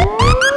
Woo!